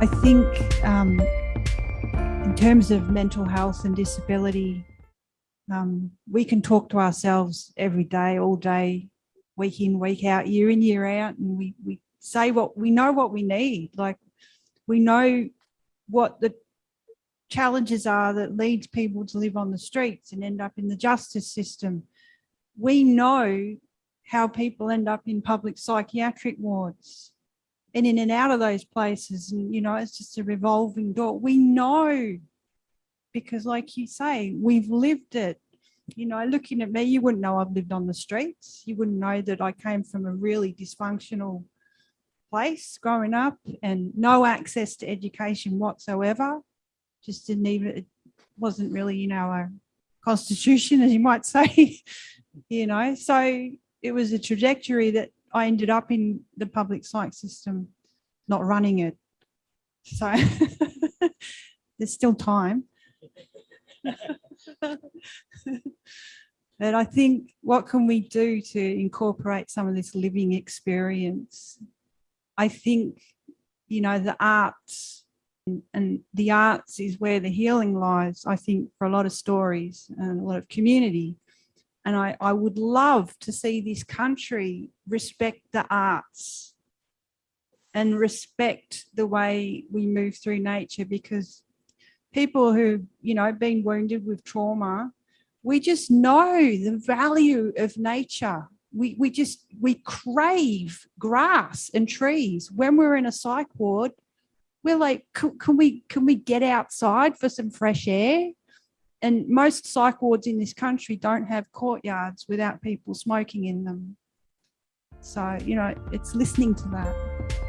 I think um, in terms of mental health and disability, um, we can talk to ourselves every day, all day, week in, week out, year in, year out, and we, we say what we know what we need. Like we know what the challenges are that leads people to live on the streets and end up in the justice system. We know how people end up in public psychiatric wards and in and out of those places. And, you know, it's just a revolving door. We know because like you say, we've lived it. You know, looking at me, you wouldn't know I've lived on the streets. You wouldn't know that I came from a really dysfunctional place growing up and no access to education whatsoever. Just didn't even, it wasn't really, you know, a constitution, as you might say, you know, so it was a trajectory that I ended up in the public psych system, not running it. So there's still time. but I think what can we do to incorporate some of this living experience? I think, you know, the arts and, the arts is where the healing lies, I think, for a lot of stories and a lot of community. And I, I would love to see this country respect the arts and respect the way we move through nature because people who, you know, been wounded with trauma, we just know the value of nature. We, we just, we crave grass and trees. When we're in a psych ward, we're like, can, can we, can we get outside for some fresh air? And most psych wards in this country don't have courtyards without people smoking in them. So, you know, it's listening to that.